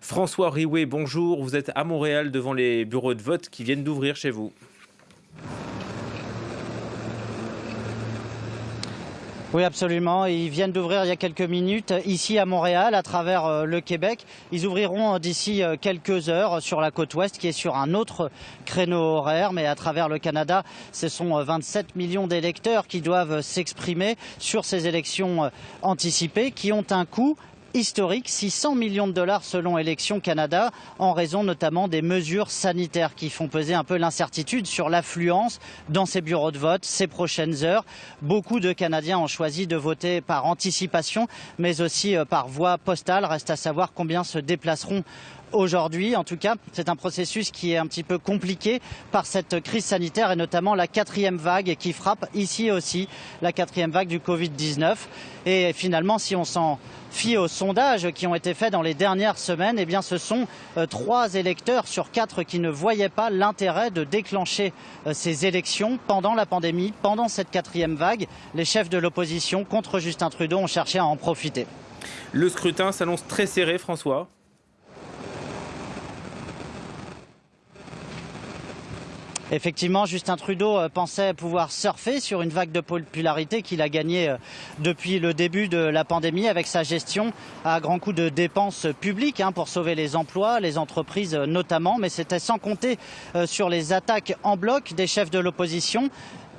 François Riouet, bonjour. Vous êtes à Montréal devant les bureaux de vote qui viennent d'ouvrir chez vous. Oui, absolument. Ils viennent d'ouvrir il y a quelques minutes ici à Montréal, à travers euh, le Québec. Ils ouvriront d'ici euh, quelques heures sur la côte ouest, qui est sur un autre créneau horaire. Mais à travers le Canada, ce sont 27 euh, millions d'électeurs qui doivent s'exprimer sur ces élections anticipées, qui ont un coût historique, 600 millions de dollars selon Élections Canada, en raison notamment des mesures sanitaires qui font peser un peu l'incertitude sur l'affluence dans ces bureaux de vote ces prochaines heures. Beaucoup de Canadiens ont choisi de voter par anticipation, mais aussi euh, par voie postale. Reste à savoir combien se déplaceront aujourd'hui. En tout cas, c'est un processus qui est un petit peu compliqué par cette crise sanitaire et notamment la quatrième vague qui frappe ici aussi, la quatrième vague du Covid-19. Et finalement, si on s'en fie aux sondages qui ont été faits dans les dernières semaines, eh bien, ce sont euh, trois électeurs sur quatre qui ne voyaient pas l'intérêt de déclencher euh, ces élections pendant la pandémie, pendant cette quatrième vague. Les chefs de l'opposition contre Justin Trudeau ont cherché à en profiter. Le scrutin s'annonce très serré, François. Effectivement, Justin Trudeau euh, pensait pouvoir surfer sur une vague de popularité qu'il a gagnée euh, depuis le début de la pandémie avec sa gestion à grands coups de dépenses publiques hein, pour sauver les emplois, les entreprises euh, notamment, mais c'était sans compter sur les attaques en bloc des chefs de l'opposition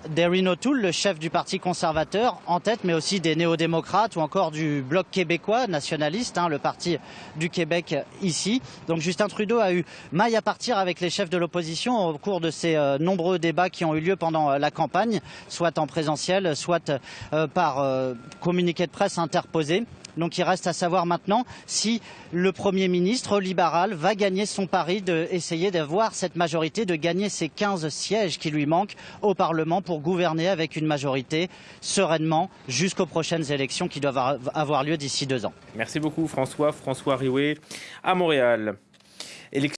d'Erin O'Toole, le chef du Parti conservateur, en tête, mais aussi des néo-démocrates ou encore du Bloc québécois nationaliste, hein, le Parti du Québec ici. Donc Justin Trudeau a eu maille à partir avec les chefs de l'opposition au cours de ces euh, nombreux débats qui ont eu lieu pendant euh, la campagne, soit en présentiel, soit euh, par communiqué de presse interposé. Donc il reste à savoir maintenant si le Premier ministre libéral va gagner son pari d'essayer d'avoir cette majorité, de gagner ces 15 sièges qui lui manquent au Parlement pour gouverner avec une majorité sereinement jusqu'aux prochaines élections qui doivent avoir lieu d'ici deux ans. Merci beaucoup François. François Riouet à Montréal.